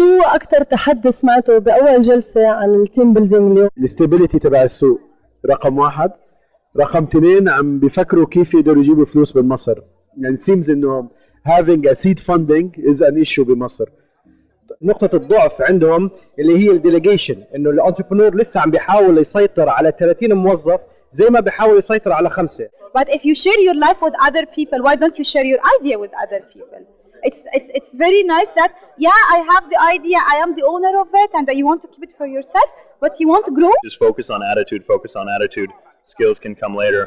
أكثر تحدي سمعته بأول جلسة عن ال team building اليوم؟ ال stability تبع السوق رقم واحد. رقم اثنين عم بيفكروا كيف يقدروا يجيبوا فلوس من مصر. يعني seems إنه having a seed funding is an issue بمصر. نقطة الضعف عندهم اللي هي ال delegation إنه ال entrepreneur لسه عم بيحاول يسيطر على 30 موظف زي ما بيحاول يسيطر على خمسة. But if you share your life with other people, why don't you share your idea with other people? It's it's it's very nice that yeah, I have the idea, I am the owner of it, and you want to keep it for yourself, but you want to grow. Just focus on attitude, focus on attitude. Skills can come later.